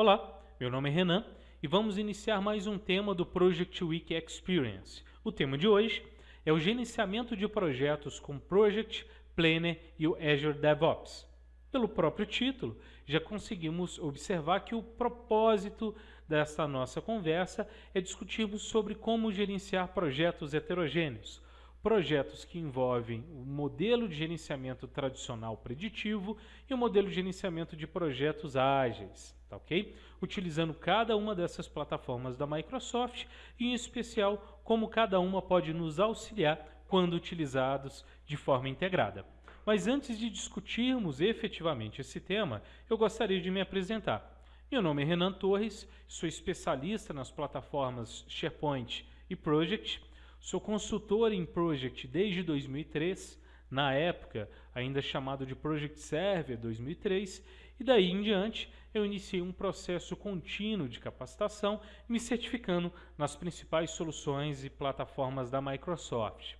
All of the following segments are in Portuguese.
Olá, meu nome é Renan e vamos iniciar mais um tema do Project Week Experience. O tema de hoje é o gerenciamento de projetos com Project, Planner e o Azure DevOps. Pelo próprio título, já conseguimos observar que o propósito desta nossa conversa é discutirmos sobre como gerenciar projetos heterogêneos, projetos que envolvem o modelo de gerenciamento tradicional preditivo e o modelo de gerenciamento de projetos ágeis tá ok? Utilizando cada uma dessas plataformas da Microsoft e em especial como cada uma pode nos auxiliar quando utilizados de forma integrada. Mas antes de discutirmos efetivamente esse tema, eu gostaria de me apresentar. Meu nome é Renan Torres, sou especialista nas plataformas SharePoint e Project, sou consultor em Project desde 2003, na época ainda chamado de Project Server 2003, e daí em diante eu iniciei um processo contínuo de capacitação, me certificando nas principais soluções e plataformas da Microsoft.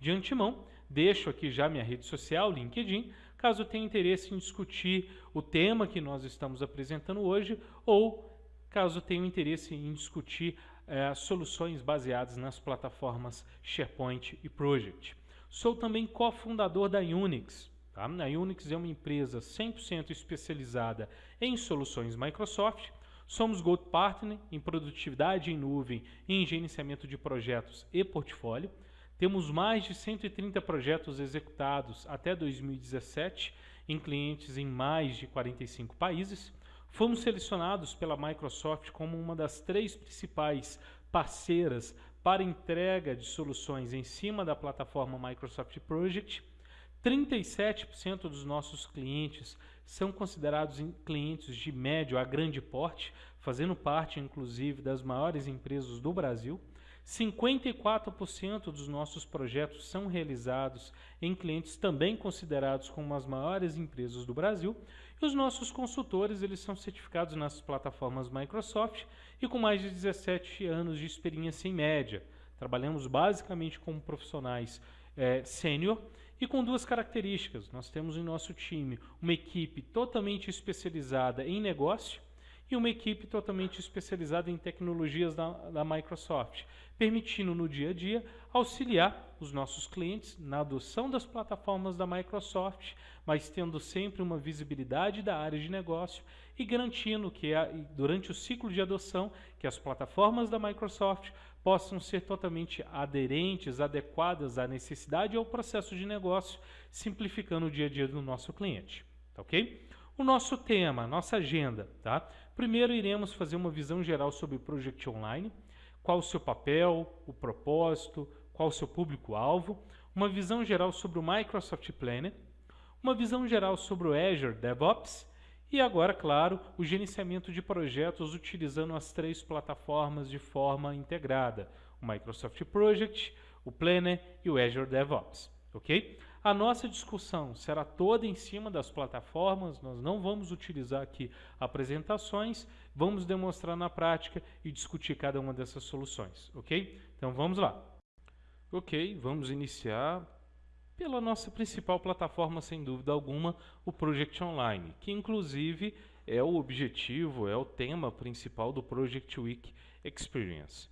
De antemão, deixo aqui já minha rede social, LinkedIn, caso tenha interesse em discutir o tema que nós estamos apresentando hoje ou caso tenha interesse em discutir eh, soluções baseadas nas plataformas SharePoint e Project. Sou também cofundador da Unix, Tá? A Unix é uma empresa 100% especializada em soluções Microsoft. Somos Gold Partner em produtividade em nuvem e em gerenciamento de projetos e portfólio. Temos mais de 130 projetos executados até 2017 em clientes em mais de 45 países. Fomos selecionados pela Microsoft como uma das três principais parceiras para entrega de soluções em cima da plataforma Microsoft Project 37% dos nossos clientes são considerados clientes de médio a grande porte, fazendo parte, inclusive, das maiores empresas do Brasil. 54% dos nossos projetos são realizados em clientes também considerados como as maiores empresas do Brasil. E os nossos consultores eles são certificados nas plataformas Microsoft e com mais de 17 anos de experiência em média. Trabalhamos basicamente como profissionais é, sênior e com duas características. Nós temos em nosso time uma equipe totalmente especializada em negócio e uma equipe totalmente especializada em tecnologias da, da Microsoft, permitindo no dia a dia auxiliar os nossos clientes na adoção das plataformas da Microsoft, mas tendo sempre uma visibilidade da área de negócio e garantindo que durante o ciclo de adoção que as plataformas da Microsoft possam ser totalmente aderentes, adequadas à necessidade e ao processo de negócio, simplificando o dia a dia do nosso cliente. Tá ok? O nosso tema, nossa agenda, tá? Primeiro iremos fazer uma visão geral sobre o Project Online, qual o seu papel, o propósito, qual o seu público-alvo, uma visão geral sobre o Microsoft Planner, uma visão geral sobre o Azure DevOps e agora, claro, o gerenciamento de projetos utilizando as três plataformas de forma integrada, o Microsoft Project, o Planner e o Azure DevOps, ok? A nossa discussão será toda em cima das plataformas, nós não vamos utilizar aqui apresentações, vamos demonstrar na prática e discutir cada uma dessas soluções, ok? Então vamos lá. Ok, vamos iniciar pela nossa principal plataforma, sem dúvida alguma, o Project Online, que inclusive é o objetivo, é o tema principal do Project Week Experience.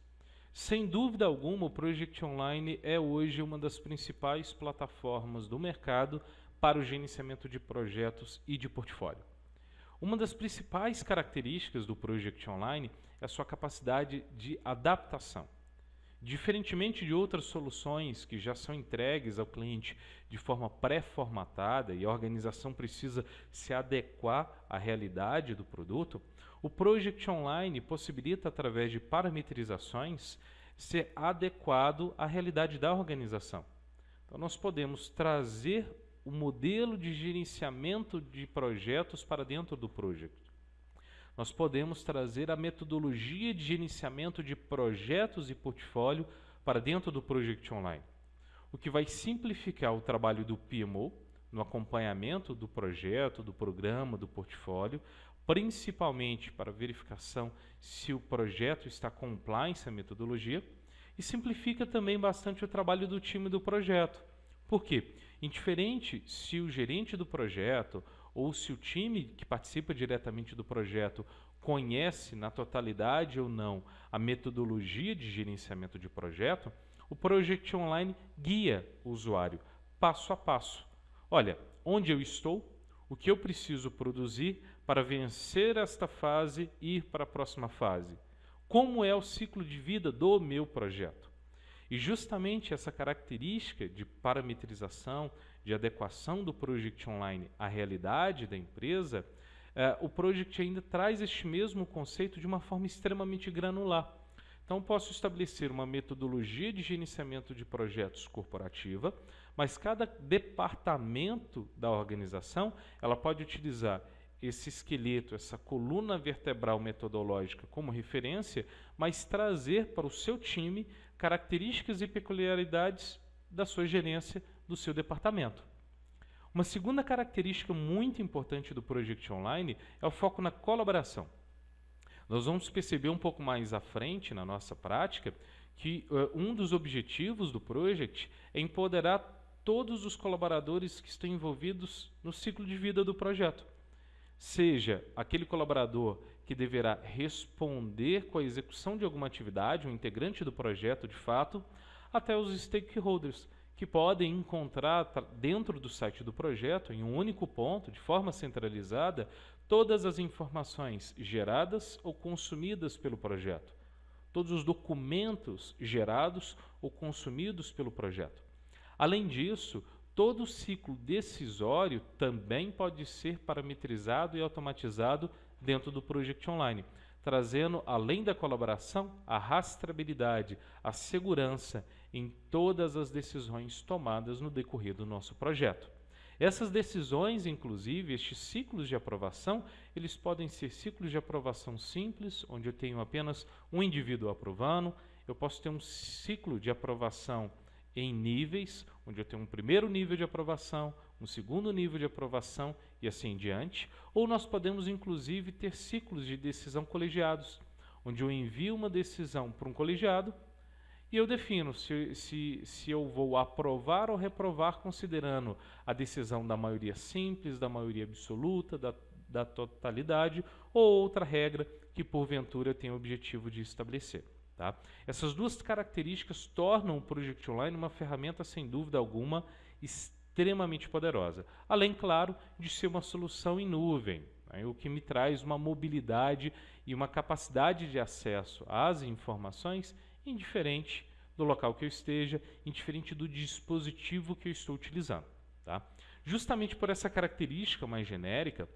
Sem dúvida alguma, o Project Online é hoje uma das principais plataformas do mercado para o gerenciamento de projetos e de portfólio. Uma das principais características do Project Online é a sua capacidade de adaptação. Diferentemente de outras soluções que já são entregues ao cliente de forma pré-formatada e a organização precisa se adequar à realidade do produto, o Project Online possibilita, através de parametrizações, ser adequado à realidade da organização. Então, nós podemos trazer o modelo de gerenciamento de projetos para dentro do Project nós podemos trazer a metodologia de gerenciamento de projetos e portfólio para dentro do Project Online, o que vai simplificar o trabalho do PMO no acompanhamento do projeto, do programa, do portfólio, principalmente para verificação se o projeto está compliance à metodologia, e simplifica também bastante o trabalho do time do projeto. Por quê? Indiferente se o gerente do projeto ou se o time que participa diretamente do projeto conhece na totalidade ou não a metodologia de gerenciamento de projeto, o Project Online guia o usuário passo a passo. Olha, onde eu estou, o que eu preciso produzir para vencer esta fase e ir para a próxima fase. Como é o ciclo de vida do meu projeto. E justamente essa característica de parametrização, de adequação do Project Online à realidade da empresa, eh, o Project ainda traz este mesmo conceito de uma forma extremamente granular. Então, posso estabelecer uma metodologia de gerenciamento de projetos corporativa, mas cada departamento da organização ela pode utilizar esse esqueleto, essa coluna vertebral metodológica como referência, mas trazer para o seu time características e peculiaridades da sua gerência do seu departamento. Uma segunda característica muito importante do Project Online é o foco na colaboração. Nós vamos perceber um pouco mais à frente na nossa prática que uh, um dos objetivos do Project é empoderar todos os colaboradores que estão envolvidos no ciclo de vida do projeto seja aquele colaborador que deverá responder com a execução de alguma atividade, um integrante do projeto de fato, até os stakeholders, que podem encontrar dentro do site do projeto, em um único ponto, de forma centralizada, todas as informações geradas ou consumidas pelo projeto, todos os documentos gerados ou consumidos pelo projeto. Além disso, Todo o ciclo decisório também pode ser parametrizado e automatizado dentro do Project Online, trazendo, além da colaboração, a rastreabilidade, a segurança em todas as decisões tomadas no decorrer do nosso projeto. Essas decisões, inclusive, estes ciclos de aprovação, eles podem ser ciclos de aprovação simples, onde eu tenho apenas um indivíduo aprovando, eu posso ter um ciclo de aprovação em níveis, onde eu tenho um primeiro nível de aprovação, um segundo nível de aprovação e assim diante, ou nós podemos inclusive ter ciclos de decisão colegiados, onde eu envio uma decisão para um colegiado e eu defino se, se, se eu vou aprovar ou reprovar considerando a decisão da maioria simples, da maioria absoluta, da, da totalidade ou outra regra que porventura eu tenho o objetivo de estabelecer. Tá? Essas duas características tornam o Project Online uma ferramenta, sem dúvida alguma, extremamente poderosa. Além, claro, de ser uma solução em nuvem, né? o que me traz uma mobilidade e uma capacidade de acesso às informações indiferente do local que eu esteja, indiferente do dispositivo que eu estou utilizando. Tá? Justamente por essa característica mais genérica,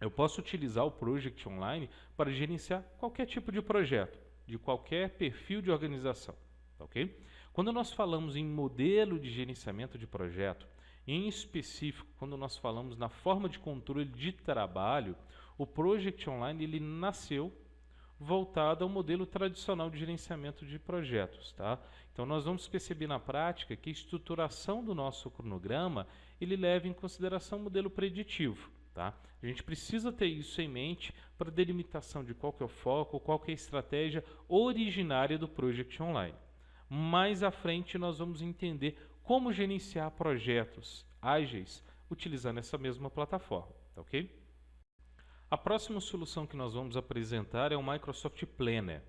eu posso utilizar o Project Online para gerenciar qualquer tipo de projeto de qualquer perfil de organização. Tá ok? Quando nós falamos em modelo de gerenciamento de projeto, em específico, quando nós falamos na forma de controle de trabalho, o Project Online ele nasceu voltado ao modelo tradicional de gerenciamento de projetos. Tá? Então nós vamos perceber na prática que a estruturação do nosso cronograma ele leva em consideração o modelo preditivo. Tá? A gente precisa ter isso em mente para delimitação de qual é o foco, qual é a estratégia originária do Project Online. Mais à frente nós vamos entender como gerenciar projetos ágeis utilizando essa mesma plataforma, tá ok? A próxima solução que nós vamos apresentar é o Microsoft Planner.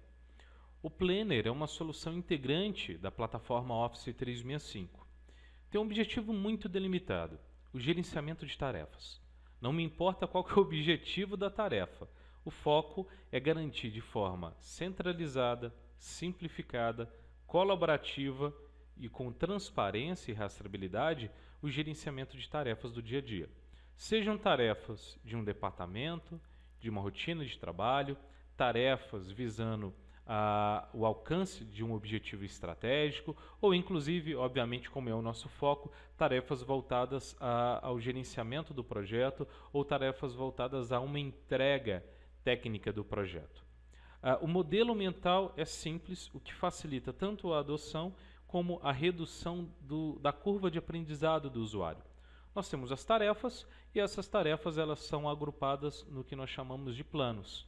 O Planner é uma solução integrante da plataforma Office 365. Tem um objetivo muito delimitado, o gerenciamento de tarefas. Não me importa qual é o objetivo da tarefa. O foco é garantir de forma centralizada, simplificada, colaborativa e com transparência e rastreabilidade o gerenciamento de tarefas do dia a dia. Sejam tarefas de um departamento, de uma rotina de trabalho, tarefas visando a, o alcance de um objetivo estratégico, ou inclusive, obviamente, como é o nosso foco, tarefas voltadas a, ao gerenciamento do projeto ou tarefas voltadas a uma entrega técnica do projeto. Uh, o modelo mental é simples, o que facilita tanto a adoção como a redução do, da curva de aprendizado do usuário. Nós temos as tarefas e essas tarefas elas são agrupadas no que nós chamamos de planos.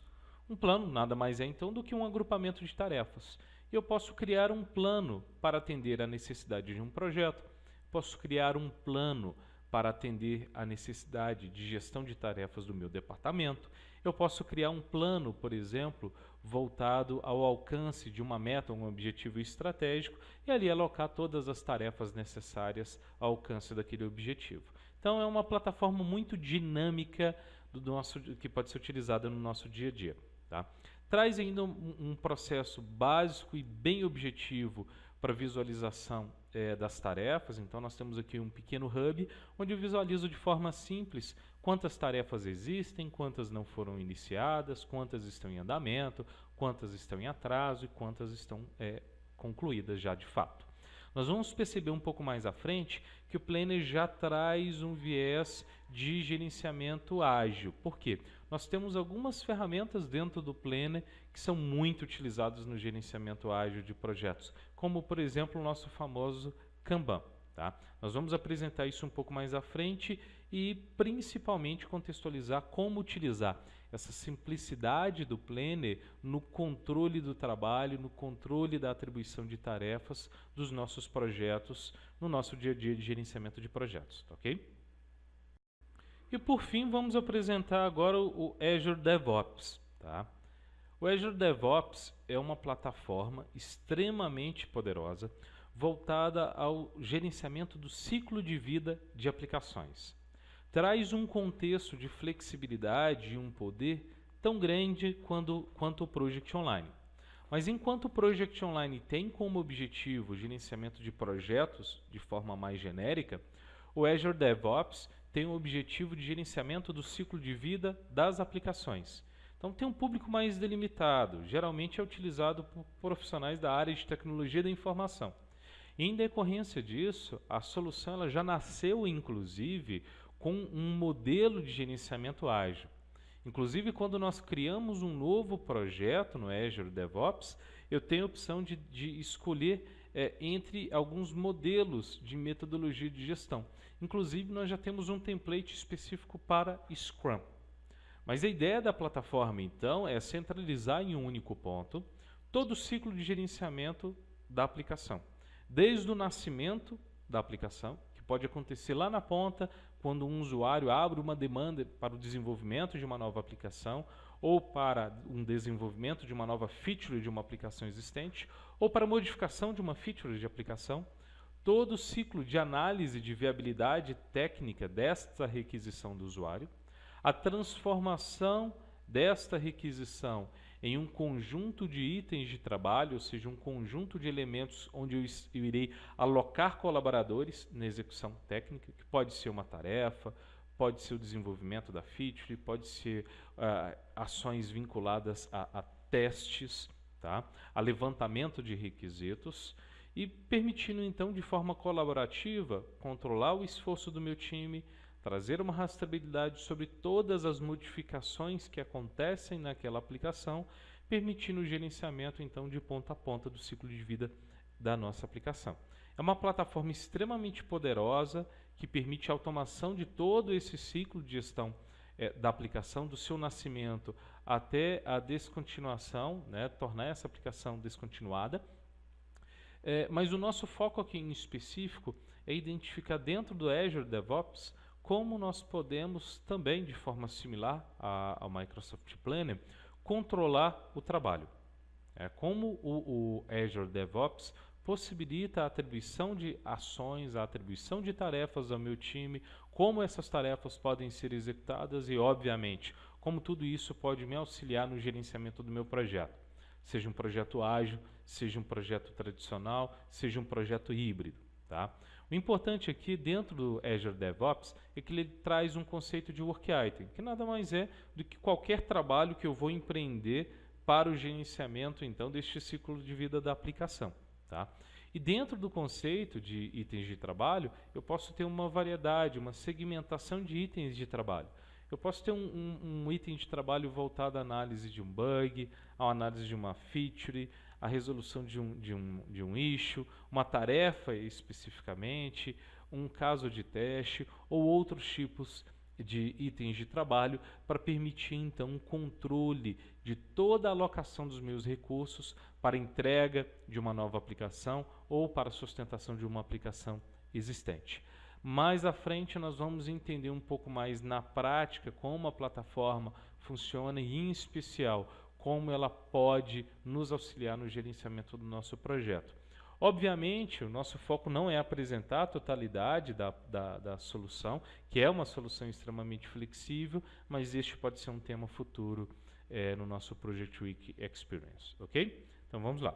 Um plano nada mais é então do que um agrupamento de tarefas. Eu posso criar um plano para atender a necessidade de um projeto, posso criar um plano para atender a necessidade de gestão de tarefas do meu departamento, eu posso criar um plano, por exemplo, voltado ao alcance de uma meta, um objetivo estratégico, e ali alocar todas as tarefas necessárias ao alcance daquele objetivo. Então é uma plataforma muito dinâmica do nosso, que pode ser utilizada no nosso dia a dia. Tá? Traz ainda um, um processo básico e bem objetivo para visualização é, das tarefas. Então, nós temos aqui um pequeno hub, onde eu visualizo de forma simples quantas tarefas existem, quantas não foram iniciadas, quantas estão em andamento, quantas estão em atraso e quantas estão é, concluídas já de fato. Nós vamos perceber um pouco mais à frente que o Planner já traz um viés de gerenciamento ágil. Por quê? Nós temos algumas ferramentas dentro do Planner que são muito utilizadas no gerenciamento ágil de projetos, como por exemplo o nosso famoso Kanban. Tá? Nós vamos apresentar isso um pouco mais à frente e principalmente contextualizar como utilizar essa simplicidade do Planner no controle do trabalho, no controle da atribuição de tarefas dos nossos projetos, no nosso dia a dia de gerenciamento de projetos, tá ok? E por fim, vamos apresentar agora o Azure DevOps. Tá? O Azure DevOps é uma plataforma extremamente poderosa voltada ao gerenciamento do ciclo de vida de aplicações. Traz um contexto de flexibilidade e um poder tão grande quando, quanto o Project Online. Mas enquanto o Project Online tem como objetivo o gerenciamento de projetos de forma mais genérica, o Azure DevOps tem o objetivo de gerenciamento do ciclo de vida das aplicações então tem um público mais delimitado, geralmente é utilizado por profissionais da área de tecnologia da informação. Em decorrência disso, a solução ela já nasceu, inclusive, com um modelo de gerenciamento ágil. Inclusive, quando nós criamos um novo projeto no Azure DevOps, eu tenho a opção de, de escolher é, entre alguns modelos de metodologia de gestão. Inclusive, nós já temos um template específico para Scrum. Mas a ideia da plataforma, então, é centralizar em um único ponto todo o ciclo de gerenciamento da aplicação. Desde o nascimento da aplicação, pode acontecer lá na ponta, quando um usuário abre uma demanda para o desenvolvimento de uma nova aplicação, ou para um desenvolvimento de uma nova feature de uma aplicação existente, ou para modificação de uma feature de aplicação, todo o ciclo de análise de viabilidade técnica desta requisição do usuário, a transformação desta requisição em um conjunto de itens de trabalho, ou seja, um conjunto de elementos onde eu, irei alocar colaboradores na execução técnica, que pode ser uma tarefa, pode ser o desenvolvimento da feature, pode ser uh, ações vinculadas a, a testes, tá? a levantamento de requisitos, e permitindo então de forma colaborativa controlar o esforço do meu time, trazer uma rastreabilidade sobre todas as modificações que acontecem naquela aplicação, permitindo o gerenciamento então de ponta a ponta do ciclo de vida da nossa aplicação. É uma plataforma extremamente poderosa que permite a automação de todo esse ciclo de gestão é, da aplicação, do seu nascimento até a descontinuação, né, tornar essa aplicação descontinuada. É, mas o nosso foco aqui em específico é identificar dentro do Azure DevOps como nós podemos também, de forma similar ao Microsoft Planner, controlar o trabalho. É, como o, o Azure DevOps possibilita a atribuição de ações, a atribuição de tarefas ao meu time, como essas tarefas podem ser executadas e, obviamente, como tudo isso pode me auxiliar no gerenciamento do meu projeto. Seja um projeto ágil, seja um projeto tradicional, seja um projeto híbrido. Tá? O importante aqui dentro do Azure DevOps é que ele traz um conceito de work item, que nada mais é do que qualquer trabalho que eu vou empreender para o gerenciamento então deste ciclo de vida da aplicação. Tá? E dentro do conceito de itens de trabalho, eu posso ter uma variedade, uma segmentação de itens de trabalho. Eu posso ter um, um, um item de trabalho voltado à análise de um bug, à análise de uma feature, a resolução de um, de um, de um issue, uma tarefa especificamente, um caso de teste ou outros tipos de itens de trabalho para permitir então um controle de toda a alocação dos meus recursos para entrega de uma nova aplicação ou para sustentação de uma aplicação existente. Mais à frente nós vamos entender um pouco mais na prática como a plataforma funciona e, em especial, como ela pode nos auxiliar no gerenciamento do nosso projeto. Obviamente, o nosso foco não é apresentar a totalidade da, da, da, solução, que é uma solução extremamente flexível, mas este pode ser um tema futuro é, no nosso Project Week Experience, ok? Então vamos lá.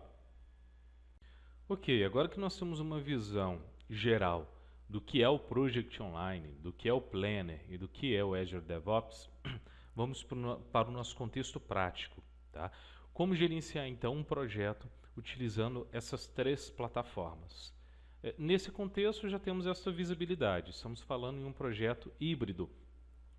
Ok, agora que nós temos uma visão geral do que é o Project Online, do que é o Planner e do que é o Azure DevOps, vamos para o nosso contexto prático. Tá? Como gerenciar então um projeto utilizando essas três plataformas? É, nesse contexto já temos essa visibilidade, estamos falando em um projeto híbrido,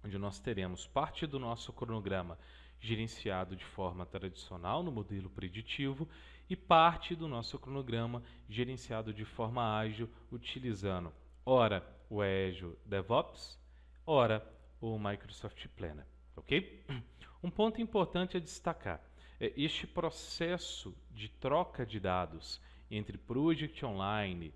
onde nós teremos parte do nosso cronograma gerenciado de forma tradicional no modelo preditivo e parte do nosso cronograma gerenciado de forma ágil utilizando ora o Azure DevOps, ora o Microsoft Planner, ok? Um ponto importante a destacar é este processo de troca de dados entre Project Online,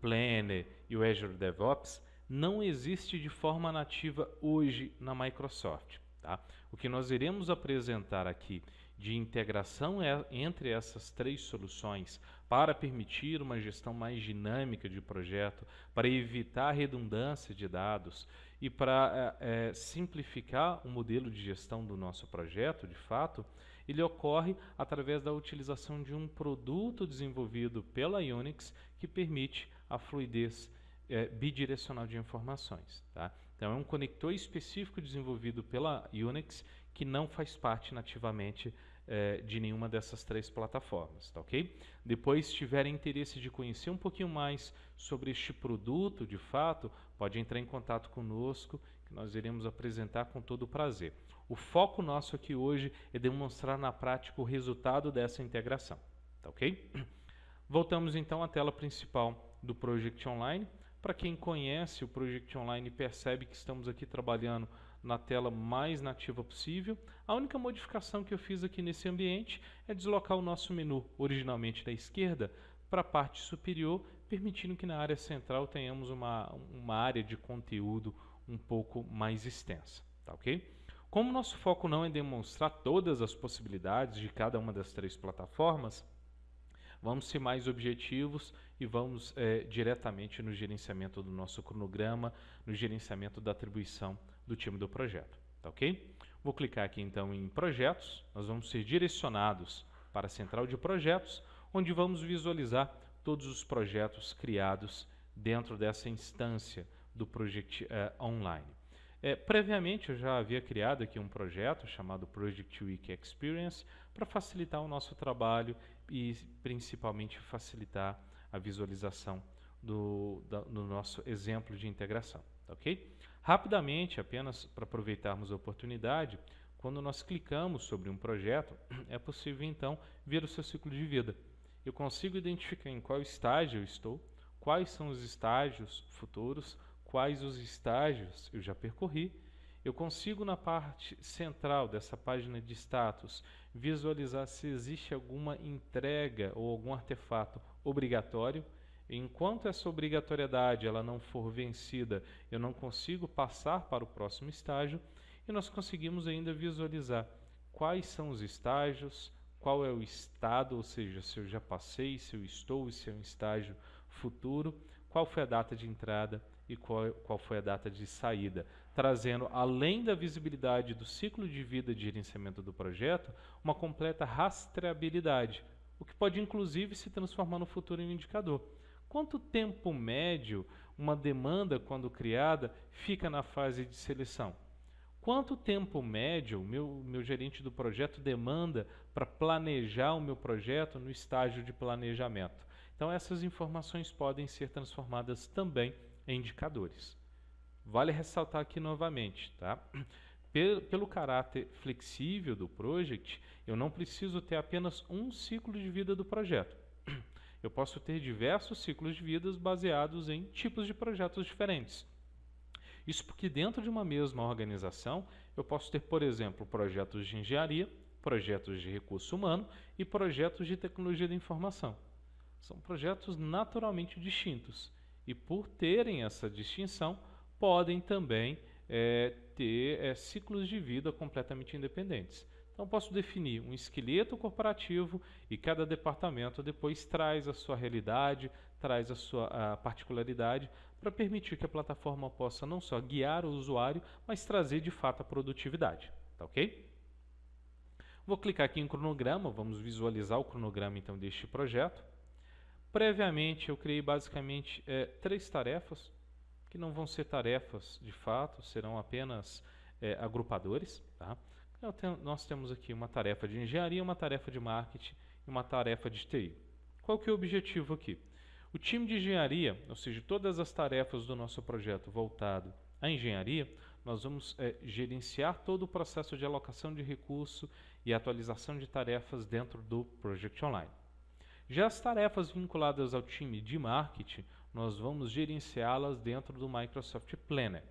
Planner e o Azure DevOps não existe de forma nativa hoje na Microsoft. Tá? O que nós iremos apresentar aqui de integração é, entre essas três soluções para permitir uma gestão mais dinâmica de projeto, para evitar redundância de dados e para é, é, simplificar o modelo de gestão do nosso projeto, de fato, ele ocorre através da utilização de um produto desenvolvido pela Unix que permite a fluidez é, bidirecional de informações. Tá? Então, é um conector específico desenvolvido pela Unix que não faz parte nativamente é, de nenhuma dessas três plataformas, tá ok? Depois, se tiverem interesse de conhecer um pouquinho mais sobre este produto, de fato, pode entrar em contato conosco, que nós iremos apresentar com todo o prazer. O foco nosso aqui hoje é demonstrar na prática o resultado dessa integração, tá ok? Voltamos então à tela principal do Project Online. Para quem conhece o Project Online percebe que estamos aqui trabalhando na tela mais nativa possível. A única modificação que eu fiz aqui nesse ambiente é deslocar o nosso menu originalmente da esquerda para a parte superior, permitindo que na área central tenhamos uma, uma área de conteúdo um pouco mais extensa. Tá ok? Como nosso foco não é demonstrar todas as possibilidades de cada uma das três plataformas, vamos ser mais objetivos e vamos é, diretamente no gerenciamento do nosso cronograma, no gerenciamento da atribuição do time do projeto, tá ok? Vou clicar aqui então em projetos, nós vamos ser direcionados para a central de projetos, onde vamos visualizar todos os projetos criados dentro dessa instância do Project uh, Online. É, previamente eu já havia criado aqui um projeto chamado Project Week Experience para facilitar o nosso trabalho e principalmente facilitar a visualização do, da, do nosso exemplo de integração. Tá ok? Rapidamente, apenas para aproveitarmos a oportunidade, quando nós clicamos sobre um projeto, é possível então ver o seu ciclo de vida. Eu consigo identificar em qual estágio eu estou, quais são os estágios futuros, quais os estágios eu já percorri. Eu consigo na parte central dessa página de status visualizar se existe alguma entrega ou algum artefato obrigatório. Enquanto essa obrigatoriedade ela não for vencida, eu não consigo passar para o próximo estágio e nós conseguimos ainda visualizar quais são os estágios, qual é o estado, ou seja, se eu já passei, se eu estou e se é um estágio futuro, qual foi a data de entrada e qual, qual foi a data de saída, trazendo, além da visibilidade do ciclo de vida de gerenciamento do projeto, uma completa rastreabilidade, o que pode inclusive se transformar no futuro em um indicador. Quanto tempo médio uma demanda, quando criada, fica na fase de seleção? Quanto tempo médio o meu, meu gerente do projeto demanda para planejar o meu projeto no estágio de planejamento? Então, essas informações podem ser transformadas também em indicadores. Vale ressaltar aqui novamente, tá? Pelo, caráter flexível do project, eu não preciso ter apenas um ciclo de vida do projeto eu posso ter diversos ciclos de vidas baseados em tipos de projetos diferentes. Isso porque dentro de uma mesma organização, eu posso ter, por exemplo, projetos de engenharia, projetos de recurso humano e projetos de tecnologia da informação. São projetos naturalmente distintos e por terem essa distinção, podem também é, ter é, ciclos de vida completamente independentes. Então, posso definir um esqueleto corporativo e cada departamento depois traz a sua realidade, traz a sua a particularidade para permitir que a plataforma possa não só guiar o usuário, mas trazer de fato a produtividade. Tá ok? Vou clicar aqui em cronograma, vamos visualizar o cronograma então deste projeto. Previamente eu criei basicamente é, três tarefas, que não vão ser tarefas de fato, serão apenas é, agrupadores. Tá? Tenho, nós temos aqui uma tarefa de engenharia, uma tarefa de marketing e uma tarefa de TI. Qual que é o objetivo aqui? O time de engenharia, ou seja, todas as tarefas do nosso projeto voltado à engenharia, nós vamos é, gerenciar todo o processo de alocação de recurso e atualização de tarefas dentro do Project Online. Já as tarefas vinculadas ao time de marketing, nós vamos gerenciá-las dentro do Microsoft Planner.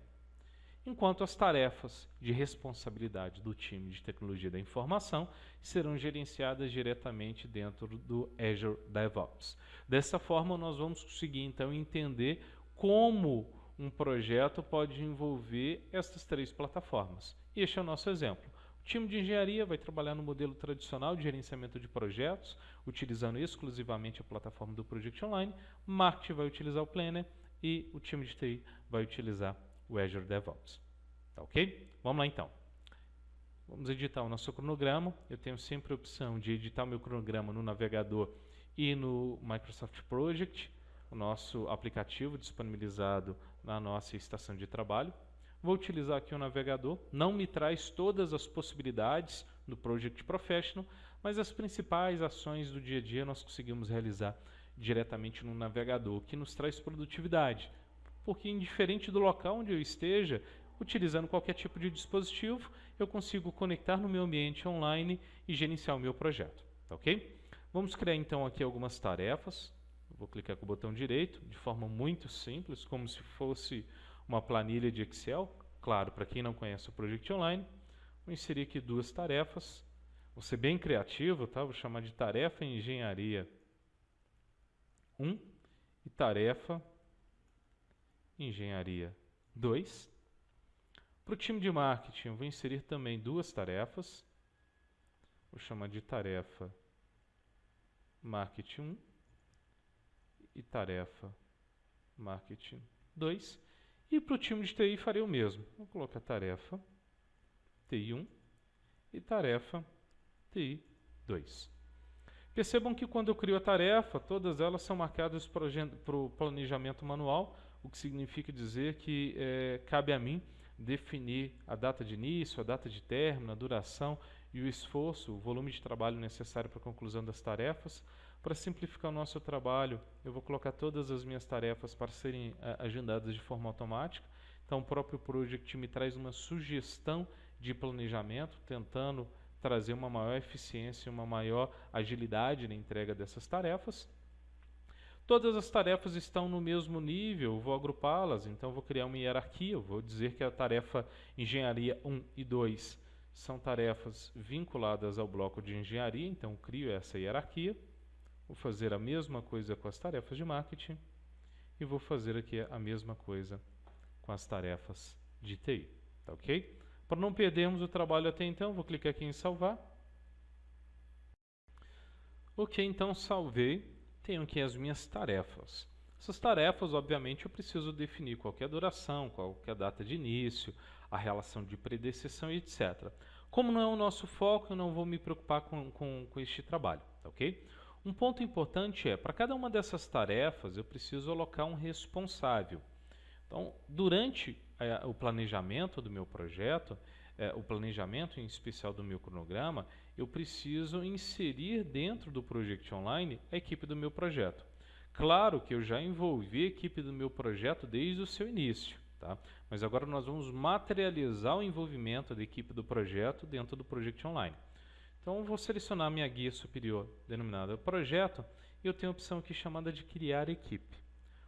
Enquanto as tarefas de responsabilidade do time de tecnologia da informação serão gerenciadas diretamente dentro do Azure DevOps. Dessa forma, nós vamos conseguir então entender como um projeto pode envolver essas três plataformas. E este é o nosso exemplo. O time de engenharia vai trabalhar no modelo tradicional de gerenciamento de projetos, utilizando exclusivamente a plataforma do Project Online. Marketing vai utilizar o Planner e o time de TI vai utilizar o Azure DevOps. Tá ok? Vamos lá então. Vamos editar o nosso cronograma. Eu tenho sempre a opção de editar o meu cronograma no navegador e no Microsoft Project, o nosso aplicativo disponibilizado na nossa estação de trabalho. Vou utilizar aqui o navegador, não me traz todas as possibilidades do Project Professional, mas as principais ações do dia a dia nós conseguimos realizar diretamente no navegador, que nos traz produtividade. Porque indiferente do local onde eu esteja, utilizando qualquer tipo de dispositivo, eu consigo conectar no meu ambiente online e gerenciar o meu projeto. Tá ok? Vamos criar então aqui algumas tarefas. Vou clicar com o botão direito, de forma muito simples, como se fosse uma planilha de Excel. Claro, para quem não conhece o Project Online, vou inserir aqui duas tarefas. Vou ser bem criativo, tá? vou chamar de tarefa engenharia 1 e tarefa engenharia 2. Para o time de marketing, vou inserir também duas tarefas. Vou chamar de tarefa marketing 1 e tarefa marketing 2. E para o time de TI farei o mesmo. Vou colocar tarefa TI1 e tarefa TI2. Percebam que quando eu crio a tarefa, todas elas são marcadas para o planejamento manual, o que significa dizer que é, cabe a mim definir a data de início, a data de término, a duração e o esforço, o volume de trabalho necessário para a conclusão das tarefas, para simplificar o nosso trabalho, eu vou colocar todas as minhas tarefas para serem agendadas de forma automática. Então, o próprio Project me traz uma sugestão de planejamento, tentando trazer uma maior eficiência, uma maior agilidade na entrega dessas tarefas. Todas as tarefas estão no mesmo nível, vou agrupá-las, então vou criar uma hierarquia, vou dizer que a tarefa engenharia 1 e 2 são tarefas vinculadas ao bloco de engenharia, então crio essa hierarquia. Vou fazer a mesma coisa com as tarefas de marketing e vou fazer aqui a mesma coisa com as tarefas de TI. Tá ok? Para não perdermos o trabalho até então, vou clicar aqui em salvar. Ok, então salvei. Tenho aqui as minhas tarefas. Essas tarefas, obviamente, eu preciso definir qual é duração, qual é data de início, a relação de predecessão, etc. Como não é o nosso foco, eu não vou me preocupar com, com, com este trabalho, tá ok? Um ponto importante é, para cada uma dessas tarefas, eu preciso alocar um responsável. Então, durante é, o planejamento do meu projeto, é, o planejamento em especial do meu cronograma, eu preciso inserir dentro do Project Online a equipe do meu projeto. Claro que eu já envolvi a equipe do meu projeto desde o seu início, tá? mas agora nós vamos materializar o envolvimento da equipe do projeto dentro do Project Online. Então, vou selecionar minha guia superior, denominada projeto, e eu tenho a opção aqui chamada de criar equipe.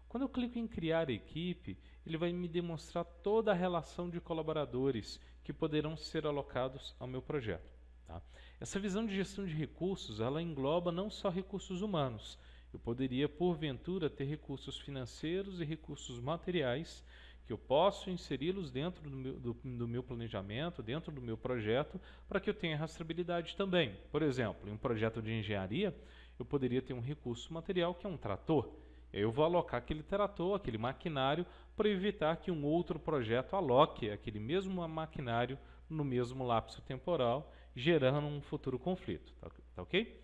Quando eu clico em criar equipe, ele vai me demonstrar toda a relação de colaboradores que poderão ser alocados ao meu projeto. Tá? Essa visão de gestão de recursos, ela engloba não só recursos humanos, eu poderia, porventura, ter recursos financeiros e recursos materiais que eu posso inseri-los dentro do meu, do, do meu, planejamento, dentro do meu projeto, para que eu tenha rastreabilidade também. Por exemplo, em um projeto de engenharia, eu poderia ter um recurso material que é um trator. Eu vou alocar aquele trator, aquele maquinário, para evitar que um outro projeto aloque aquele mesmo maquinário no mesmo lapso temporal, gerando um futuro conflito. Tá, tá ok?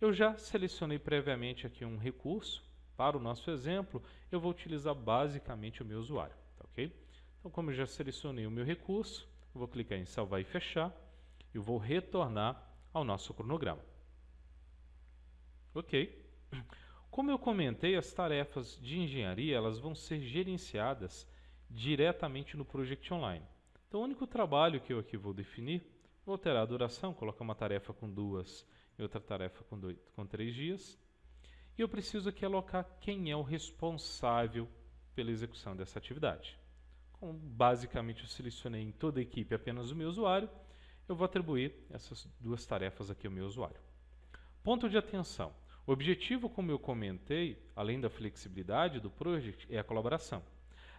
Eu já selecionei previamente aqui um recurso. Para o nosso exemplo, eu vou utilizar basicamente o meu usuário. Então, como eu já selecionei o meu recurso, eu vou clicar em salvar e fechar. e vou retornar ao nosso cronograma. Ok. Como eu comentei, as tarefas de engenharia elas vão ser gerenciadas diretamente no Project Online. Então, o único trabalho que eu aqui vou definir, vou alterar a duração, colocar uma tarefa com duas e outra tarefa com, dois, com três dias. E eu preciso aqui alocar quem é o responsável pela execução dessa atividade. Como basicamente eu selecionei em toda a equipe apenas o meu usuário, eu vou atribuir essas duas tarefas aqui ao meu usuário. Ponto de atenção. O objetivo, como eu comentei, além da flexibilidade do project, é a colaboração.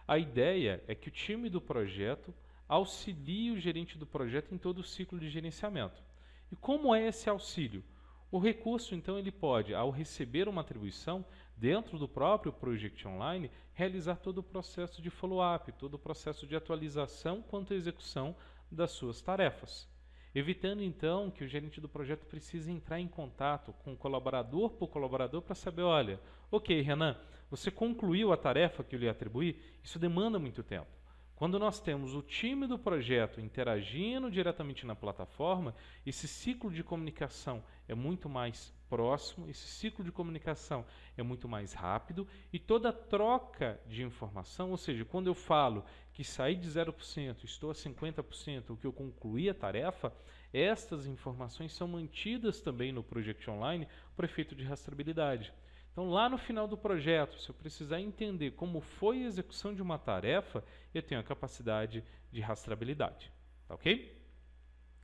A ideia é que o time do projeto auxilie o gerente do projeto em todo o ciclo de gerenciamento. E como é esse auxílio? O recurso, então, ele pode, ao receber uma atribuição, dentro do próprio Project Online, realizar todo o processo de follow-up, todo o processo de atualização quanto à execução das suas tarefas evitando então que o gerente do projeto precise entrar em contato com o colaborador por colaborador para saber, olha, ok, Renan, você concluiu a tarefa que eu lhe atribuí, isso demanda muito tempo. Quando nós temos o time do projeto interagindo diretamente na plataforma, esse ciclo de comunicação é muito mais próximo, esse ciclo de comunicação é muito mais rápido e toda troca de informação, ou seja, quando eu falo que saí de 0%, estou a 50%, o que eu concluí a tarefa, estas informações são mantidas também no Project Online para efeito de rastreabilidade. Então, lá no final do projeto, se eu precisar entender como foi a execução de uma tarefa, eu tenho a capacidade de rastreabilidade. Tá ok?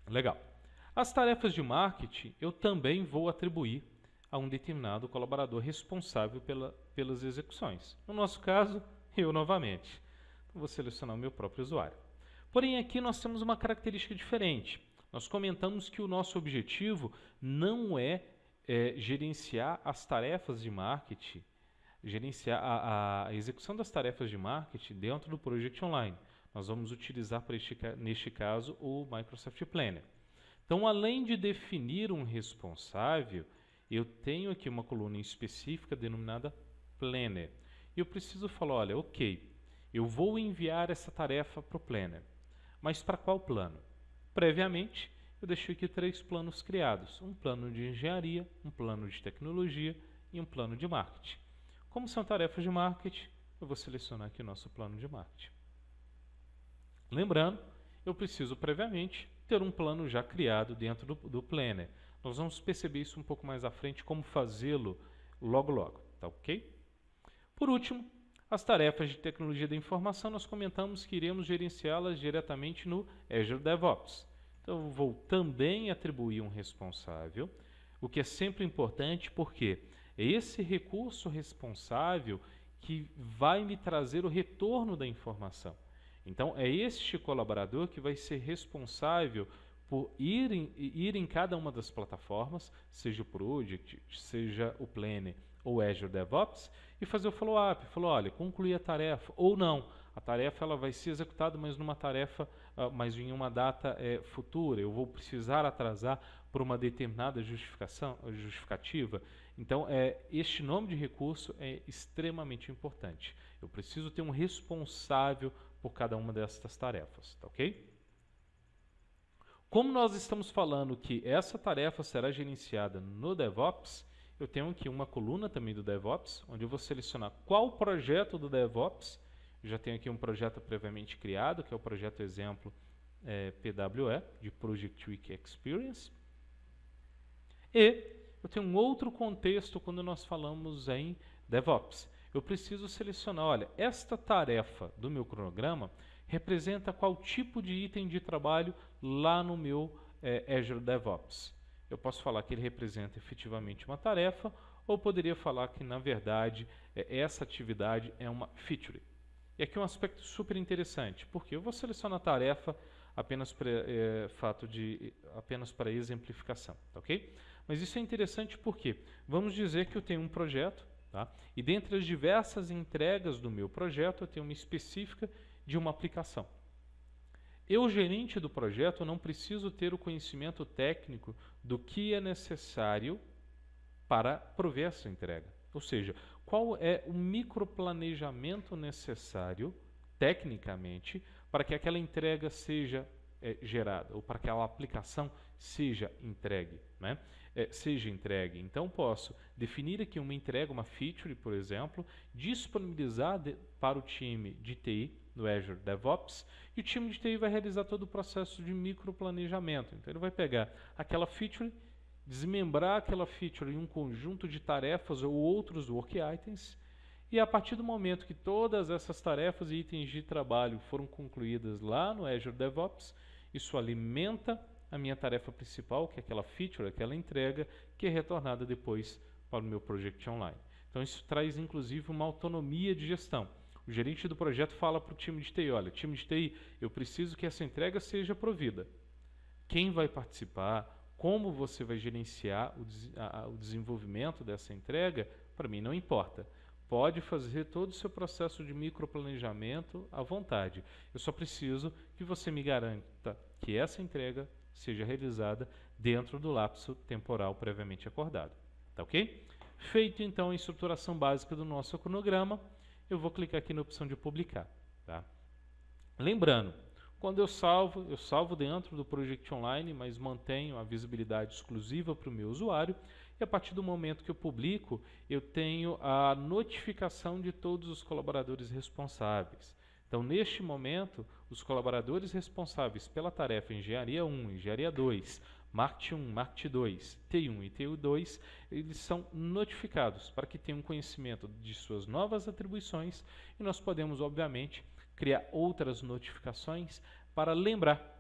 Legal. As tarefas de marketing eu também vou atribuir a um determinado colaborador responsável pela, pelas execuções. No nosso caso, eu novamente. Então, vou selecionar o meu próprio usuário. Porém, aqui nós temos uma característica diferente. Nós comentamos que o nosso objetivo não é é, gerenciar as tarefas de marketing, gerenciar a, a, execução das tarefas de marketing dentro do Project Online. Nós vamos utilizar, este, neste caso, o Microsoft Planner. Então, além de definir um responsável, eu tenho aqui uma coluna específica denominada Planner. Eu preciso falar, olha, ok, eu vou enviar essa tarefa para o Planner. Mas para qual plano? Previamente, eu deixei aqui três planos criados. Um plano de engenharia, um plano de tecnologia e um plano de marketing. Como são tarefas de marketing, eu vou selecionar aqui o nosso plano de marketing. Lembrando, eu preciso previamente ter um plano já criado dentro do, do Planner. Nós vamos perceber isso um pouco mais à frente, como fazê-lo logo logo, tá ok? Por último, as tarefas de tecnologia da informação, nós comentamos que iremos gerenciá-las diretamente no Azure DevOps. Então, eu vou também atribuir um responsável, o que é sempre importante porque é esse recurso responsável que vai me trazer o retorno da informação. Então, é este colaborador que vai ser responsável por ir em, ir em cada uma das plataformas, seja o Project, seja o Planner ou Azure DevOps, e fazer o follow-up. Falou, olha, concluí a tarefa ou não. A tarefa ela vai ser executada, mas numa tarefa ah, mas em uma data é, futura, eu vou precisar atrasar por uma determinada justificação, justificativa. Então, é, este nome de recurso é extremamente importante. Eu preciso ter um responsável por cada uma dessas tarefas, tá ok? Como nós estamos falando que essa tarefa será gerenciada no DevOps, eu tenho aqui uma coluna também do DevOps, onde eu vou selecionar qual projeto do DevOps já tenho aqui um projeto previamente criado, que é o projeto exemplo é, PWE, de Project Week Experience. E eu tenho um outro contexto quando nós falamos em DevOps. Eu preciso selecionar, olha, esta tarefa do meu cronograma representa qual tipo de item de trabalho lá no meu é, Azure DevOps. Eu posso falar que ele representa efetivamente uma tarefa, ou poderia falar que, na verdade, é, essa atividade é uma feature. E aqui um aspecto super interessante, porque eu vou selecionar a tarefa apenas para é, fato de apenas para exemplificação, tá ok? Mas isso é interessante porque vamos dizer que eu tenho um projeto, tá? E dentre as diversas entregas do meu projeto, eu tenho uma específica de uma aplicação. Eu, gerente do projeto, não preciso ter o conhecimento técnico do que é necessário para prover essa entrega. Ou seja, qual é o microplanejamento necessário, tecnicamente, para que aquela entrega seja é, gerada, ou para que aquela aplicação seja entregue. Né? É, seja entregue. Então, posso definir aqui uma entrega, uma feature, por exemplo, disponibilizar de, para o time de TI no Azure DevOps, e o time de TI vai realizar todo o processo de microplanejamento. Então, ele vai pegar aquela feature desmembrar aquela feature em um conjunto de tarefas ou outros work items, e a partir do momento que todas essas tarefas e itens de trabalho foram concluídas lá no Azure DevOps, isso alimenta a minha tarefa principal, que é aquela feature, aquela entrega, que é retornada depois para o meu Project Online. Então isso traz inclusive uma autonomia de gestão. O gerente do projeto fala para o time de TI, olha, time de TI, eu preciso que essa entrega seja provida. Quem vai participar, como você vai gerenciar o, a, o desenvolvimento dessa entrega, para mim não importa. Pode fazer todo o seu processo de microplanejamento à vontade. Eu só preciso que você me garanta que essa entrega seja realizada dentro do lapso temporal previamente acordado. Tá ok? Feito então a estruturação básica do nosso cronograma, eu vou clicar aqui na opção de publicar. Tá? Lembrando, quando eu salvo, eu salvo dentro do Project Online, mas mantenho a visibilidade exclusiva para o meu usuário. E a partir do momento que eu publico, eu tenho a notificação de todos os colaboradores responsáveis. Então, neste momento, os colaboradores responsáveis pela tarefa Engenharia 1, Engenharia 2, Market 1, Market 2, T1 e TU2, eles são notificados para que tenham conhecimento de suas novas atribuições e nós podemos, obviamente, criar outras notificações para lembrar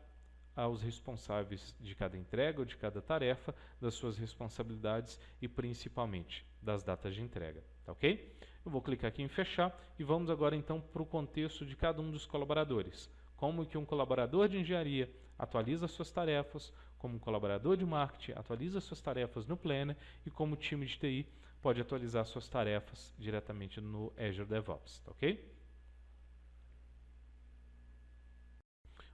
aos responsáveis de cada entrega ou de cada tarefa das suas responsabilidades e principalmente das datas de entrega, tá ok? Eu vou clicar aqui em fechar e vamos agora então para o contexto de cada um dos colaboradores. Como que um colaborador de engenharia atualiza suas tarefas, como um colaborador de marketing atualiza suas tarefas no Planner e como o time de TI pode atualizar suas tarefas diretamente no Azure DevOps, tá ok?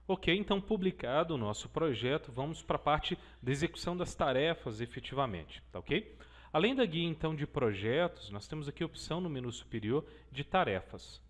Ok, então publicado o nosso projeto, vamos para a parte da execução das tarefas efetivamente, tá ok? Além da guia então de projetos, nós temos aqui a opção no menu superior de tarefas.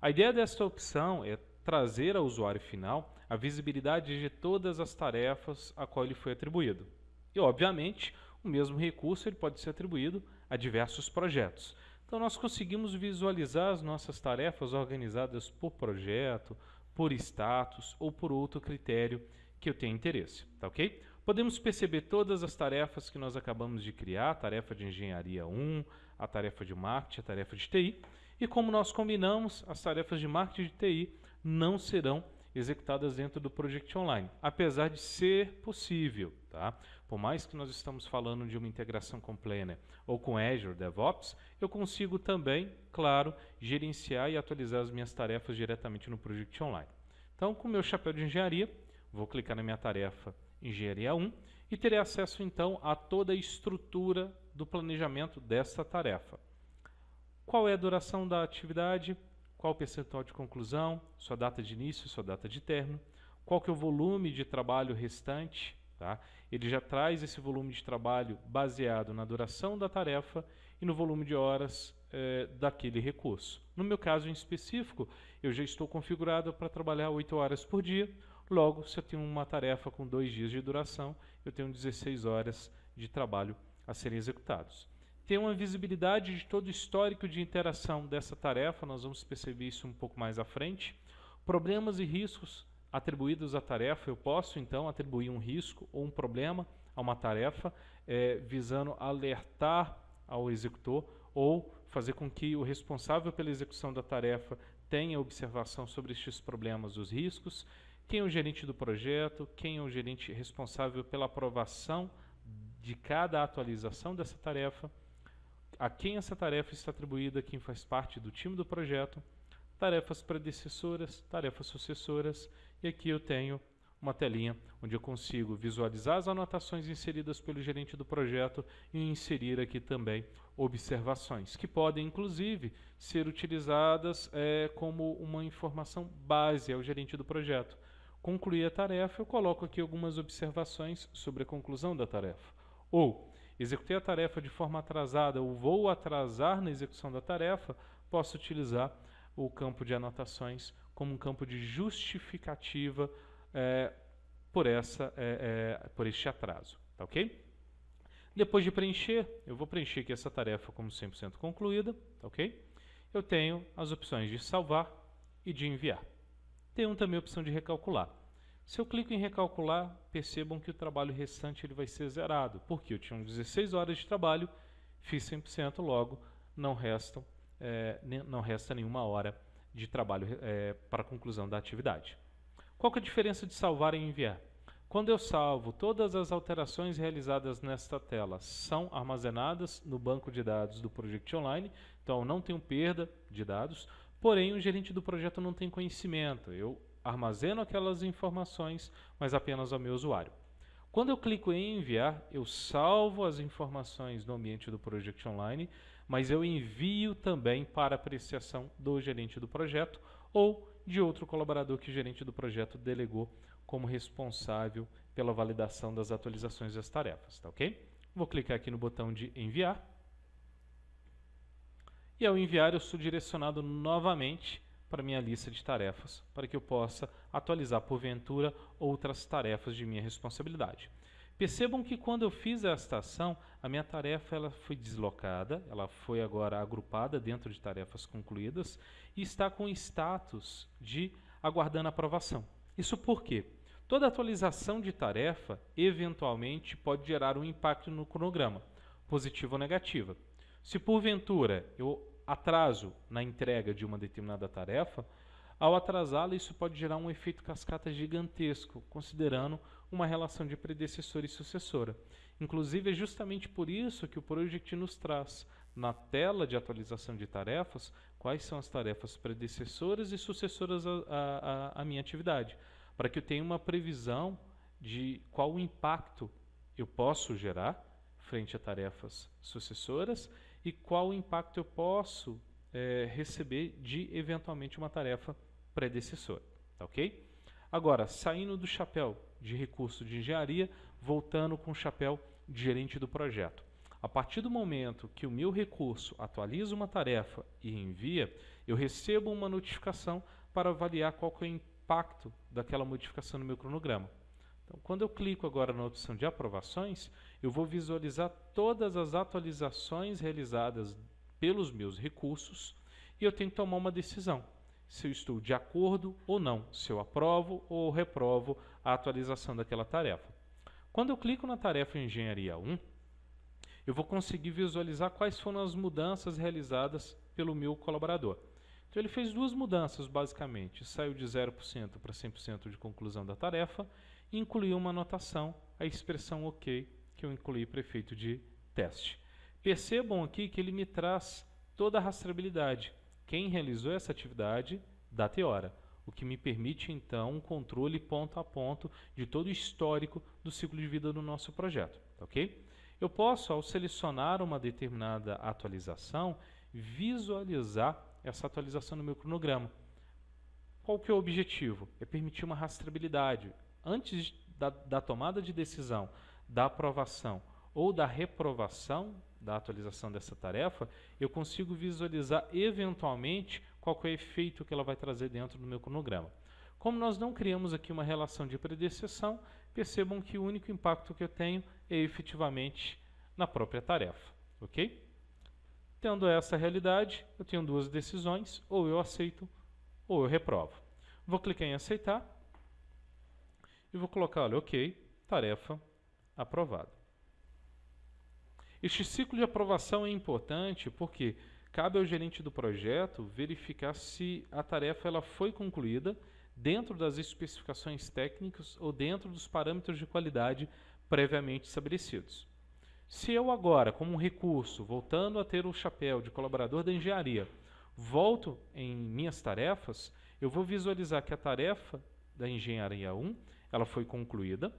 A ideia desta opção é trazer ao usuário final a visibilidade de todas as tarefas a qual ele foi atribuído. E, obviamente, o mesmo recurso ele pode ser atribuído a diversos projetos. Então, nós conseguimos visualizar as nossas tarefas organizadas por projeto, por status ou por outro critério que eu tenha interesse, tá ok? Podemos perceber todas as tarefas que nós acabamos de criar, a tarefa de engenharia 1, a tarefa de marketing, a tarefa de TI, e como nós combinamos, as tarefas de marketing de TI não serão executadas dentro do Project Online, apesar de ser possível, tá? Por mais que nós estamos falando de uma integração com Planner ou com Azure DevOps, eu consigo também, claro, gerenciar e atualizar as minhas tarefas diretamente no Project Online. Então, com o meu chapéu de engenharia, vou clicar na minha tarefa Engenharia 1 e terei acesso então a toda a estrutura do planejamento dessa tarefa. Qual é a duração da atividade? Qual o percentual de conclusão? Sua data de início, sua data de término? Qual que é o volume de trabalho restante? Tá? Ele já traz esse volume de trabalho baseado na duração da tarefa e no volume de horas eh, daquele recurso. No meu caso em específico, eu já estou configurado para trabalhar 8 horas por dia, logo, se eu tenho uma tarefa com 2 dias de duração, eu tenho 16 horas de trabalho a serem executados. Tem uma visibilidade de todo o histórico de interação dessa tarefa, nós vamos perceber isso um pouco mais à frente. Problemas e riscos atribuídos à tarefa, eu posso então atribuir um risco ou um problema a uma tarefa, é, visando alertar ao executor ou fazer com que o responsável pela execução da tarefa tenha observação sobre estes problemas, os riscos, quem é o gerente do projeto, quem é o gerente responsável pela aprovação de cada atualização dessa tarefa, a quem essa tarefa está atribuída, quem faz parte do time do projeto, tarefas predecessoras, tarefas sucessoras, e aqui eu tenho uma telinha onde eu consigo visualizar as anotações inseridas pelo gerente do projeto e inserir aqui também observações, que podem inclusive ser utilizadas é, como uma informação base ao gerente do projeto. Concluir a tarefa, eu coloco aqui algumas observações sobre a conclusão da tarefa. Ou, executei a tarefa de forma atrasada ou vou atrasar na execução da tarefa, posso utilizar o campo de anotações como um campo de justificativa é, por, essa, é, é, por este atraso. Tá ok? Depois de preencher, eu vou preencher aqui essa tarefa como 100% concluída. Tá ok? Eu tenho as opções de salvar e de enviar. Tenho também a opção de recalcular. Se eu clico em recalcular, percebam que o trabalho restante ele vai ser zerado, porque eu tinha 16 horas de trabalho, fiz 100%, logo não, restam, é, não resta nenhuma hora de trabalho é, para a conclusão da atividade. Qual é a diferença de salvar e enviar? Quando eu salvo, todas as alterações realizadas nesta tela são armazenadas no banco de dados do Project Online, então não tenho perda de dados, porém o gerente do projeto não tem conhecimento, eu armazeno aquelas informações, mas apenas ao meu usuário. Quando eu clico em enviar, eu salvo as informações no ambiente do Project Online, mas eu envio também para apreciação do gerente do projeto ou de outro colaborador que o gerente do projeto delegou como responsável pela validação das atualizações das tarefas, tá ok? Vou clicar aqui no botão de enviar. E ao enviar eu sou direcionado novamente para minha lista de tarefas, para que eu possa atualizar porventura outras tarefas de minha responsabilidade. Percebam que quando eu fiz esta ação, a minha tarefa ela foi deslocada, ela foi agora agrupada dentro de tarefas concluídas e está com status de aguardando aprovação. Isso por quê? Toda atualização de tarefa eventualmente pode gerar um impacto no cronograma, positivo ou negativa. Se porventura eu atraso na entrega de uma determinada tarefa, ao atrasá-la, isso pode gerar um efeito cascata gigantesco, considerando uma relação de predecessor e sucessora. Inclusive, é justamente por isso que o Project nos traz, na tela de atualização de tarefas, quais são as tarefas predecessoras e sucessoras à minha atividade, para que eu tenha uma previsão de qual o impacto eu posso gerar frente a tarefas sucessoras e qual o impacto eu posso é, receber de eventualmente uma tarefa predecessora. Tá ok? Agora, saindo do chapéu de recurso de engenharia, voltando com o chapéu de gerente do projeto. A partir do momento que o meu recurso atualiza uma tarefa e envia, eu recebo uma notificação para avaliar qual é o impacto daquela modificação no meu cronograma. Então, quando eu clico agora na opção de aprovações, eu vou visualizar todas as atualizações realizadas pelos meus recursos e eu tenho que tomar uma decisão se eu estou de acordo ou não, se eu aprovo ou reprovo a atualização daquela tarefa. Quando eu clico na tarefa Engenharia 1, eu vou conseguir visualizar quais foram as mudanças realizadas pelo meu colaborador. Então ele fez duas mudanças basicamente, saiu de 0% para 100% de conclusão da tarefa e incluiu uma anotação, a expressão OK, que eu incluí para efeito de teste. Percebam aqui que ele me traz toda a rastreabilidade quem realizou essa atividade, data e hora, o que me permite então um controle ponto a ponto de todo o histórico do ciclo de vida do nosso projeto, ok? Eu posso, ao selecionar uma determinada atualização, visualizar essa atualização no meu cronograma. Qual que é o objetivo? É permitir uma rastreabilidade. Antes da, da tomada de decisão, da aprovação ou da reprovação da atualização dessa tarefa, eu consigo visualizar eventualmente qual é o efeito que ela vai trazer dentro do meu cronograma. Como nós não criamos aqui uma relação de predecessão, percebam que o único impacto que eu tenho é efetivamente na própria tarefa. Ok? Tendo essa realidade, eu tenho duas decisões, ou eu aceito ou eu reprovo. Vou clicar em aceitar e vou colocar, olha, ok, tarefa aprovada. Este ciclo de aprovação é importante porque cabe ao gerente do projeto verificar se a tarefa ela foi concluída dentro das especificações técnicas ou dentro dos parâmetros de qualidade previamente estabelecidos. Se eu agora, como um recurso, voltando a ter o chapéu de colaborador da engenharia, Volto em minhas tarefas, eu vou visualizar que a tarefa da engenharia 1 ela foi concluída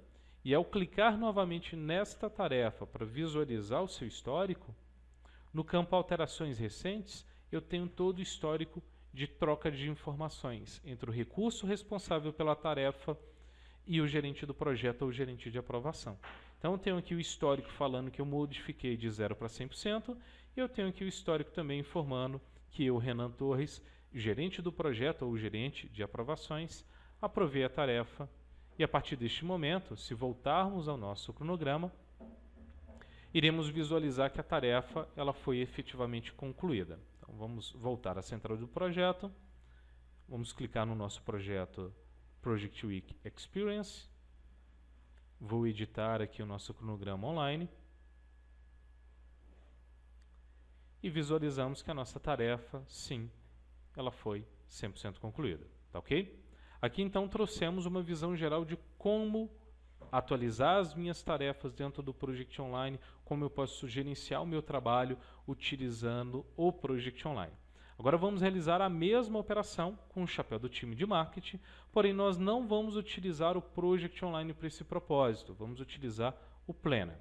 e ao clicar novamente nesta tarefa para visualizar o seu histórico, no campo alterações recentes, eu tenho todo o histórico de troca de informações entre o recurso responsável pela tarefa e o gerente do projeto ou gerente de aprovação. Então eu tenho aqui o histórico falando que eu modifiquei de 0 para 100% e eu tenho aqui o histórico também informando que eu, Renan Torres, gerente do projeto ou gerente de aprovações, aprovei a tarefa e a partir deste momento, se voltarmos ao nosso cronograma, iremos visualizar que a tarefa ela foi efetivamente concluída. Então vamos voltar à central do projeto, vamos clicar no nosso projeto Project Week Experience, vou editar aqui o nosso cronograma online, e visualizamos que a nossa tarefa, sim, ela foi 100% concluída. Tá ok? Aqui então trouxemos uma visão geral de como atualizar as minhas tarefas dentro do Project Online, como eu posso gerenciar o meu trabalho utilizando o Project Online. Agora vamos realizar a mesma operação com o chapéu do time de marketing, porém nós não vamos utilizar o Project Online para esse propósito, vamos utilizar o Planner.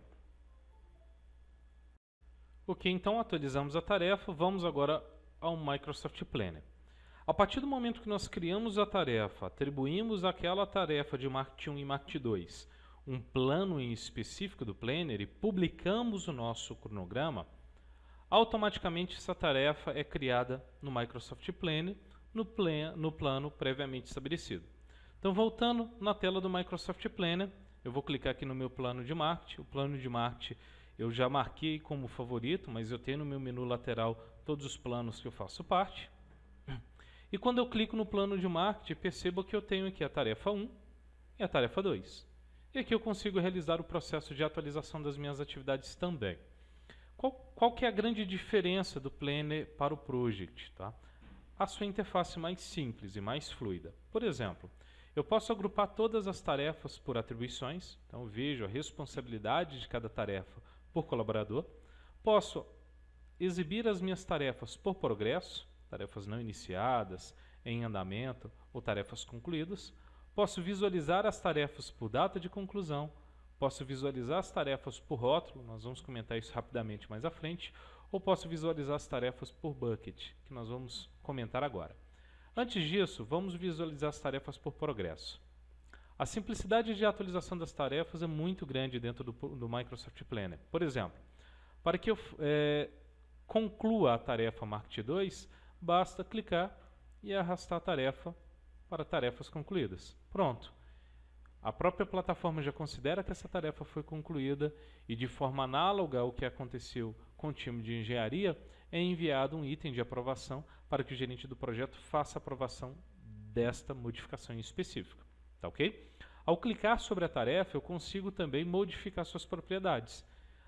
Ok, então atualizamos a tarefa, vamos agora ao Microsoft Planner. A partir do momento que nós criamos a tarefa, atribuímos àquela tarefa de Market 1 e Market 2 um plano em específico do Planner e publicamos o nosso cronograma, automaticamente essa tarefa é criada no Microsoft Planner no, plan, no plano previamente estabelecido. Então, voltando na tela do Microsoft Planner, eu vou clicar aqui no meu plano de marketing. O plano de marketing eu já marquei como favorito, mas eu tenho no meu menu lateral todos os planos que eu faço parte. E quando eu clico no plano de marketing, percebo que eu tenho aqui a tarefa 1 e a tarefa 2. E aqui eu consigo realizar o processo de atualização das minhas atividades também. Qual, qual que é a grande diferença do Planner para o Project? Tá? A sua interface mais simples e mais fluida. Por exemplo, eu posso agrupar todas as tarefas por atribuições, então vejo a responsabilidade de cada tarefa por colaborador. Posso exibir as minhas tarefas por progresso, tarefas não iniciadas, em andamento ou tarefas concluídas. Posso visualizar as tarefas por data de conclusão, posso visualizar as tarefas por rótulo, nós vamos comentar isso rapidamente mais à frente, ou posso visualizar as tarefas por bucket, que nós vamos comentar agora. Antes disso, vamos visualizar as tarefas por progresso. A simplicidade de atualização das tarefas é muito grande dentro do, do Microsoft Planner. Por exemplo, para que eu é, conclua a tarefa Market 2, basta clicar e arrastar a tarefa para tarefas concluídas. Pronto. A própria plataforma já considera que essa tarefa foi concluída e, de forma análoga ao que aconteceu com o time de engenharia, é enviado um item de aprovação para que o gerente do projeto faça a aprovação desta modificação em específico. Tá ok? Ao clicar sobre a tarefa, eu consigo também modificar suas propriedades.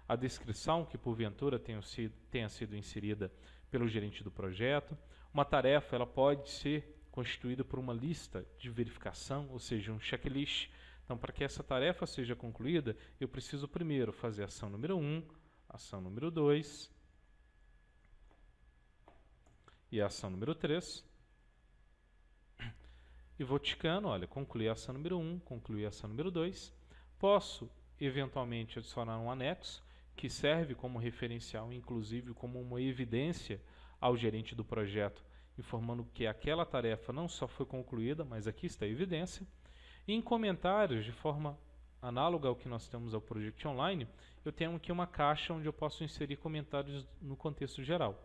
A descrição, que porventura tenha sido, tenha sido inserida pelo gerente do projeto. Uma tarefa ela pode ser constituída por uma lista de verificação, ou seja, um checklist. Então, para que essa tarefa seja concluída, eu preciso primeiro fazer a ação número 1, ação número 2 e a ação número 3 e vou ticando, olha, concluir a ação número 1, concluir a ação número 2. Posso, eventualmente, adicionar um anexo, que serve como referencial, inclusive como uma evidência ao gerente do projeto, informando que aquela tarefa não só foi concluída, mas aqui está a evidência. E em comentários, de forma análoga ao que nós temos ao Project Online, eu tenho aqui uma caixa onde eu posso inserir comentários no contexto geral.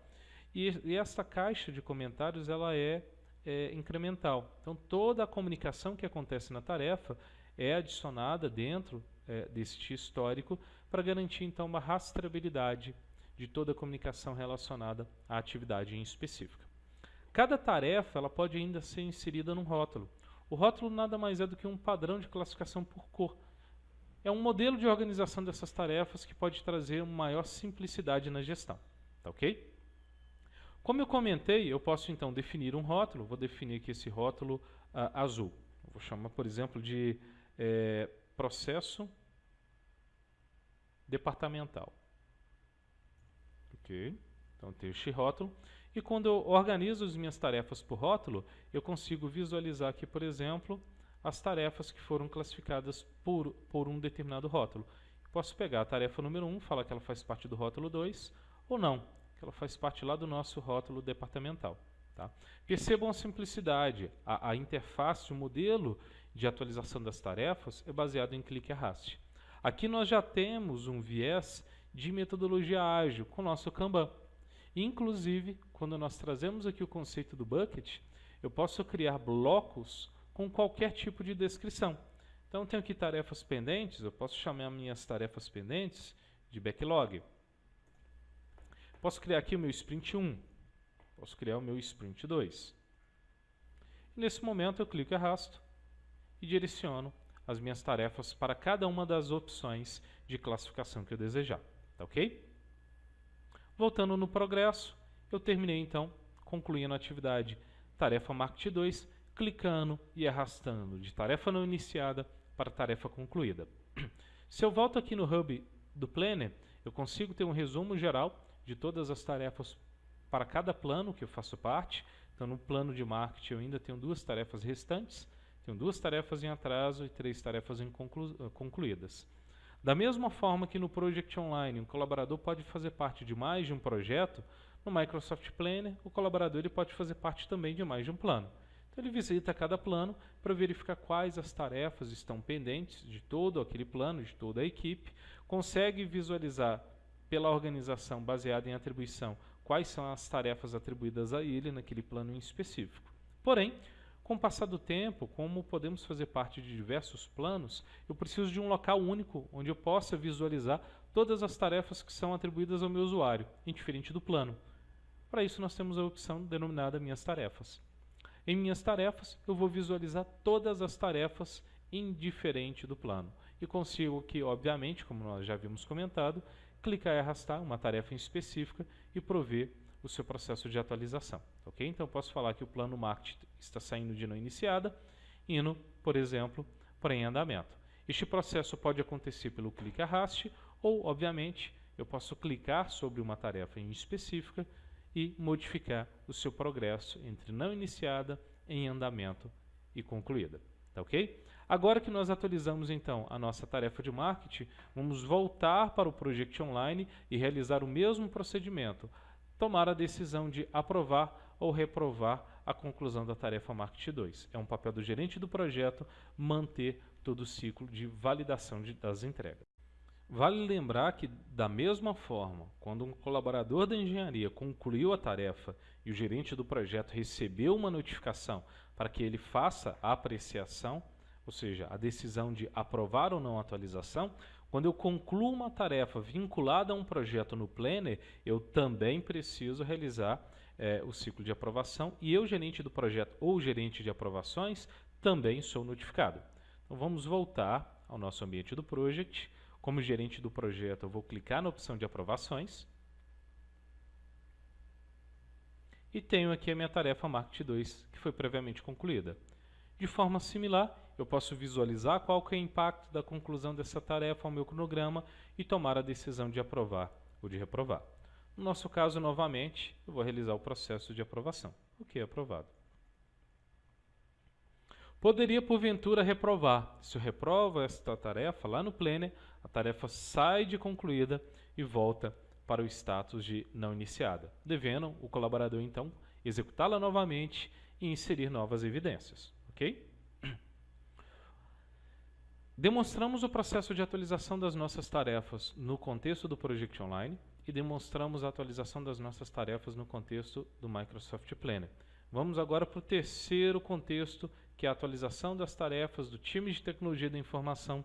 E, e essa caixa de comentários ela é é, incremental. Então, toda a comunicação que acontece na tarefa é adicionada dentro é, deste histórico para garantir, então, uma rastreabilidade de toda a comunicação relacionada à atividade em específica. Cada tarefa ela pode ainda ser inserida num rótulo. O rótulo nada mais é do que um padrão de classificação por cor. É um modelo de organização dessas tarefas que pode trazer uma maior simplicidade na gestão. Tá ok? Como eu comentei, eu posso então definir um rótulo, vou definir aqui esse rótulo uh, azul. vou chamar, por exemplo, de é, processo departamental. Ok? Então tenho este rótulo. E quando eu organizo as minhas tarefas por rótulo, eu consigo visualizar aqui, por exemplo, as tarefas que foram classificadas por, por um determinado rótulo. Posso pegar a tarefa número 1, falar que ela faz parte do rótulo 2, ou não, que ela faz parte lá do nosso rótulo departamental. Tá? Percebam a simplicidade, a, a interface, o modelo de atualização das tarefas é baseado em clique e arraste. Aqui nós já temos um viés de metodologia ágil com o nosso Kanban. Inclusive, quando nós trazemos aqui o conceito do bucket, eu posso criar blocos com qualquer tipo de descrição. Então, tenho aqui tarefas pendentes, eu posso chamar minhas tarefas pendentes de backlog. Posso criar aqui o meu sprint 1, posso criar o meu sprint 2. E nesse momento eu clico e arrasto e direciono as minhas tarefas para cada uma das opções de classificação que eu desejar. Tá ok? Voltando no progresso, eu terminei então concluindo a atividade tarefa Market 2, clicando e arrastando de tarefa não iniciada para tarefa concluída. Se eu volto aqui no Hub do Planner, eu consigo ter um resumo geral de todas as tarefas para cada plano que eu faço parte. Então, no plano de marketing, eu ainda tenho duas tarefas restantes. Tenho duas tarefas em atraso e três tarefas eh, concluídas. Da mesma forma que no Project Online, um colaborador pode fazer parte de mais de um projeto, no Microsoft Planner, o colaborador ele pode fazer parte também de mais de um plano. Então ele visita cada plano para verificar quais as tarefas estão pendentes de todo aquele plano, de toda a equipe, consegue visualizar pela organização baseada em atribuição quais são as tarefas atribuídas a ele naquele plano em específico. Porém, com o passar do tempo, como podemos fazer parte de diversos planos, eu preciso de um local único onde eu possa visualizar todas as tarefas que são atribuídas ao meu usuário, indiferente do plano. Para isso, nós temos a opção denominada Minhas Tarefas. Em minhas tarefas, eu vou visualizar todas as tarefas indiferente do plano. E consigo aqui, obviamente, como nós já havíamos comentado, clicar e arrastar uma tarefa em específica e prover o seu processo de atualização. Ok? Então, posso falar que o plano marketing está saindo de não iniciada, indo, por exemplo, para em andamento. Este processo pode acontecer pelo clique arraste ou, obviamente, eu posso clicar sobre uma tarefa em específica e modificar o seu progresso entre não iniciada, em andamento e concluída. Tá ok? Agora que nós atualizamos então a nossa tarefa de marketing, vamos voltar para o Project Online e realizar o mesmo procedimento, tomar a decisão de aprovar ou reprovar a conclusão da tarefa Marketing 2. É um papel do gerente do projeto manter todo o ciclo de validação de, das entregas. Vale lembrar que, da mesma forma, quando um colaborador da engenharia concluiu a tarefa e o gerente do projeto recebeu uma notificação para que ele faça a apreciação, ou seja, a decisão de aprovar ou não a atualização, quando eu concluo uma tarefa vinculada a um projeto no Planner, eu também preciso realizar é, o ciclo de aprovação e eu, gerente do projeto ou gerente de aprovações, também sou notificado. Então vamos voltar ao nosso ambiente do Project como gerente do projeto, eu vou clicar na opção de aprovações. E tenho aqui a minha tarefa Market 2, que foi previamente concluída. De forma similar, eu posso visualizar qual é o impacto da conclusão dessa tarefa ao meu cronograma e tomar a decisão de aprovar ou de reprovar. No nosso caso, novamente, eu vou realizar o processo de aprovação. O que é aprovado? Poderia, porventura, reprovar. Se eu reprovo esta tarefa lá no Planner, a tarefa sai de concluída e volta para o status de não iniciada, devendo o colaborador, então, executá-la novamente e inserir novas evidências. Ok? Demonstramos o processo de atualização das nossas tarefas no contexto do Project Online e demonstramos a atualização das nossas tarefas no contexto do Microsoft Planner. Vamos agora para o terceiro contexto que é a atualização das tarefas do time de tecnologia da informação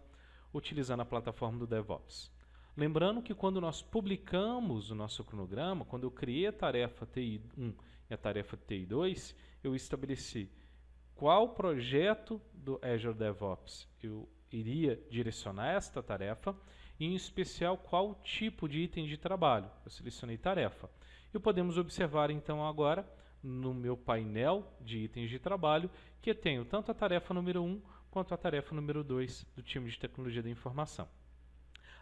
utilizando a plataforma do DevOps. Lembrando que quando nós publicamos o nosso cronograma, quando eu criei a tarefa TI1 e a tarefa TI2, eu estabeleci qual projeto do Azure DevOps eu iria direcionar esta tarefa e, em especial, qual tipo de item de trabalho. Eu selecionei tarefa. E podemos observar, então, agora, no meu painel de itens de trabalho, que tenho tanto a tarefa número 1 quanto a tarefa número 2 do time de tecnologia da informação.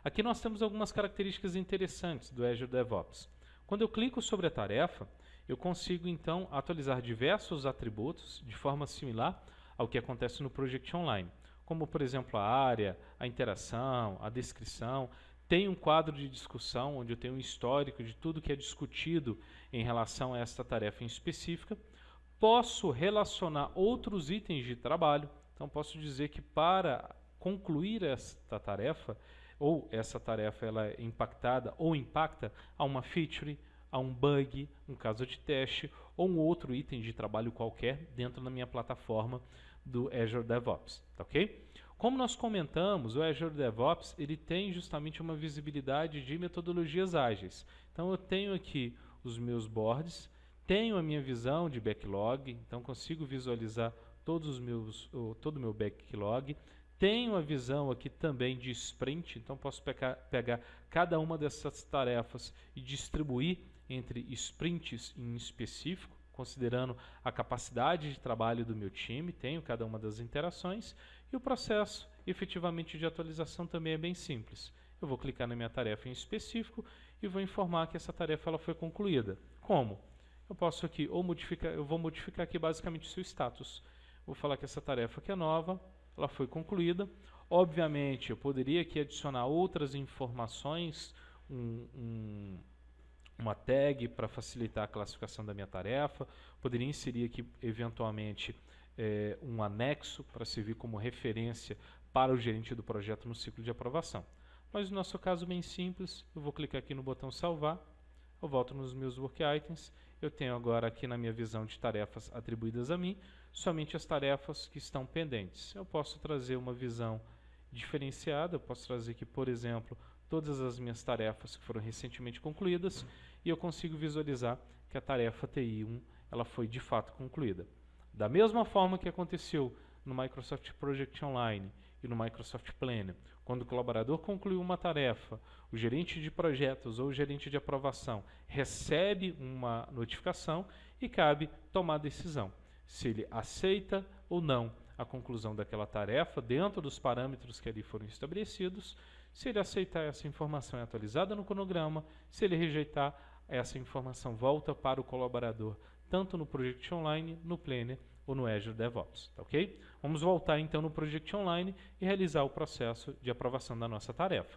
Aqui nós temos algumas características interessantes do Azure DevOps. Quando eu clico sobre a tarefa, eu consigo então atualizar diversos atributos de forma similar ao que acontece no Project Online, como por exemplo a área, a interação, a descrição. Tem um quadro de discussão onde eu tenho um histórico de tudo que é discutido em relação a esta tarefa em específica. Posso relacionar outros itens de trabalho, então posso dizer que para concluir esta tarefa, ou essa tarefa ela é impactada ou impacta a uma feature, a um bug, um caso de teste ou um outro item de trabalho qualquer dentro da minha plataforma do Azure DevOps, tá ok? Como nós comentamos, o Azure DevOps ele tem justamente uma visibilidade de metodologias ágeis. Então eu tenho aqui os meus boards, tenho a minha visão de backlog, então consigo visualizar todos os meus, todo o meu backlog, tenho a visão aqui também de sprint, então posso pegar, pegar cada uma dessas tarefas e distribuir entre sprints em específico, considerando a capacidade de trabalho do meu time, tenho cada uma das interações, e o processo efetivamente de atualização também é bem simples. Eu vou clicar na minha tarefa em específico e vou informar que essa tarefa ela foi concluída. Como? Eu posso aqui, ou modificar, eu vou modificar aqui basicamente o seu status. Vou falar que essa tarefa que é nova, ela foi concluída. Obviamente, eu poderia aqui adicionar outras informações, um, um, uma tag para facilitar a classificação da minha tarefa, poderia inserir aqui, eventualmente, é, um anexo para servir como referência para o gerente do projeto no ciclo de aprovação. Mas no nosso caso bem simples, eu vou clicar aqui no botão salvar, eu volto nos meus work items, eu tenho agora aqui na minha visão de tarefas atribuídas a mim, somente as tarefas que estão pendentes. Eu posso trazer uma visão diferenciada, eu posso trazer aqui, por exemplo, todas as minhas tarefas que foram recentemente concluídas e eu consigo visualizar que a tarefa TI1 ela foi de fato concluída. Da mesma forma que aconteceu no Microsoft Project Online e no Microsoft Planner, quando o colaborador concluiu uma tarefa, o gerente de projetos ou o gerente de aprovação recebe uma notificação e cabe tomar decisão se ele aceita ou não a conclusão daquela tarefa dentro dos parâmetros que ali foram estabelecidos. Se ele aceitar, essa informação é atualizada no cronograma. Se ele rejeitar, essa informação volta para o colaborador, tanto no Project Online, no Planner ou no Azure DevOps, tá ok? Vamos voltar então no Project Online e realizar o processo de aprovação da nossa tarefa.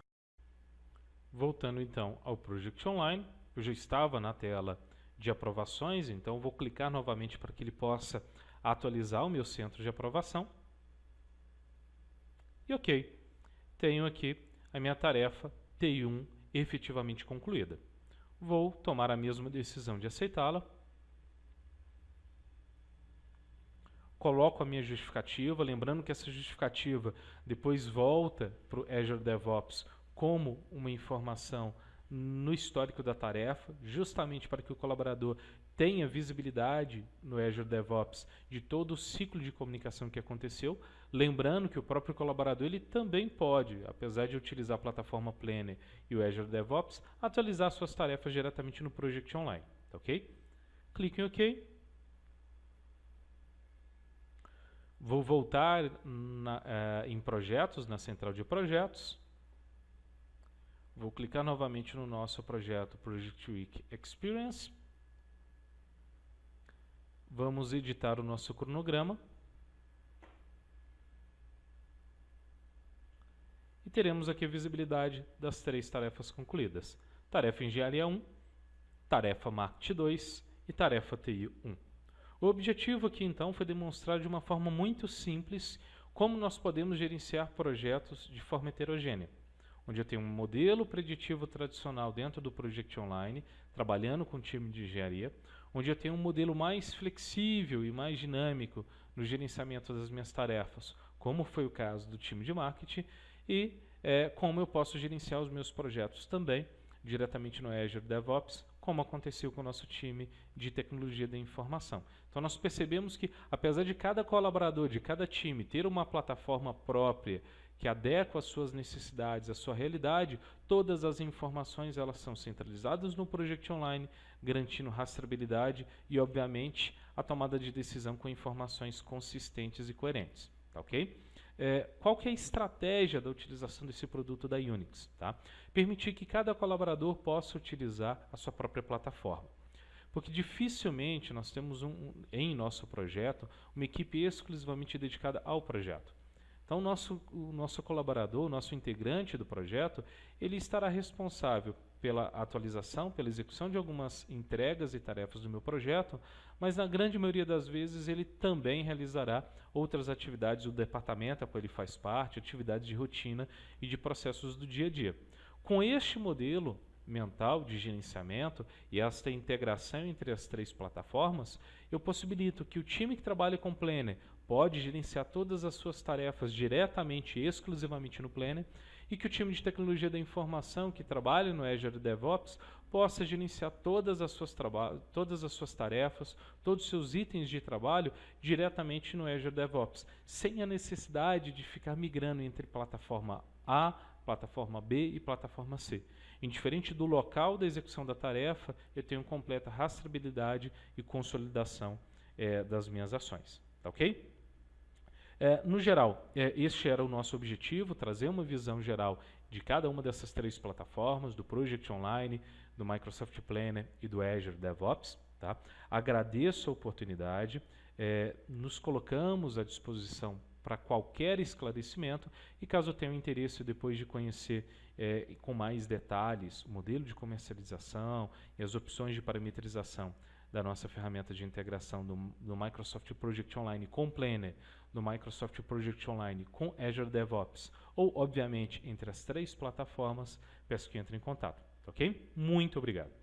Voltando então ao Project Online, eu já estava na tela de aprovações, então vou clicar novamente para que ele possa atualizar o meu centro de aprovação. E ok, tenho aqui a minha tarefa TI1 efetivamente concluída. Vou tomar a mesma decisão de aceitá-la. Coloco a minha justificativa, lembrando que essa justificativa depois volta para o Azure DevOps como uma informação no histórico da tarefa, justamente para que o colaborador tenha visibilidade no Azure DevOps de todo o ciclo de comunicação que aconteceu, lembrando que o próprio colaborador ele também pode, apesar de utilizar a plataforma Planner e o Azure DevOps, atualizar suas tarefas diretamente no Project Online, tá ok? Clique em OK. Vou voltar na, uh, em projetos, na central de projetos. Vou clicar novamente no nosso projeto Project Week Experience. Vamos editar o nosso cronograma. E teremos aqui a visibilidade das três tarefas concluídas. Tarefa Engenharia 1, Tarefa Marketing 2 e Tarefa TI 1. O objetivo aqui então foi demonstrar de uma forma muito simples como nós podemos gerenciar projetos de forma heterogênea onde eu tenho um modelo preditivo tradicional dentro do Project Online, trabalhando com o time de engenharia, onde eu tenho um modelo mais flexível e mais dinâmico no gerenciamento das minhas tarefas, como foi o caso do time de marketing, e é, como eu posso gerenciar os meus projetos também diretamente no Azure DevOps, como aconteceu com o nosso time de tecnologia da informação. Então nós percebemos que, apesar de cada colaborador, de cada time ter uma plataforma própria que adequa às suas necessidades, à sua realidade, todas as informações elas são centralizadas no Project Online, garantindo rastreabilidade e, obviamente, a tomada de decisão com informações consistentes e coerentes. Tá ok? é, qual que é a estratégia da utilização desse produto da Unix? Tá? Permitir que cada colaborador possa utilizar a sua própria plataforma. Porque dificilmente nós temos um, em nosso projeto uma equipe exclusivamente dedicada ao projeto. Então, o nosso, o nosso colaborador, o nosso integrante do projeto, ele estará responsável pela atualização, pela execução de algumas entregas e tarefas do meu projeto, mas na grande maioria das vezes ele também realizará outras atividades do departamento a qual ele faz parte, atividades de rotina e de processos do dia a dia. Com este modelo mental de gerenciamento e esta integração entre as três plataformas, eu possibilito que o time que trabalha com Planner pode gerenciar todas as suas tarefas diretamente e exclusivamente no Planner e que o time de tecnologia da informação que trabalha no Azure DevOps possa gerenciar todas as suas, todas as suas tarefas, todos os seus itens de trabalho diretamente no Azure DevOps, sem a necessidade de ficar migrando entre plataforma A, plataforma B e plataforma C. Indiferente do local da execução da tarefa, eu tenho completa rastreabilidade e consolidação é, das minhas ações. Tá ok? É, no geral, é, este era o nosso objetivo, trazer uma visão geral de cada uma dessas três plataformas, do Project Online, do Microsoft Planner e do Azure DevOps. Tá? Agradeço a oportunidade, é, nos colocamos à disposição para qualquer esclarecimento e caso tenha interesse depois de conhecer é, com mais detalhes o modelo de comercialização e as opções de parametrização da nossa ferramenta de integração do, do Microsoft Project Online com Planner, do Microsoft Project Online com Azure DevOps, ou, obviamente, entre as três plataformas, peço que entre em contato. Ok? Muito obrigado.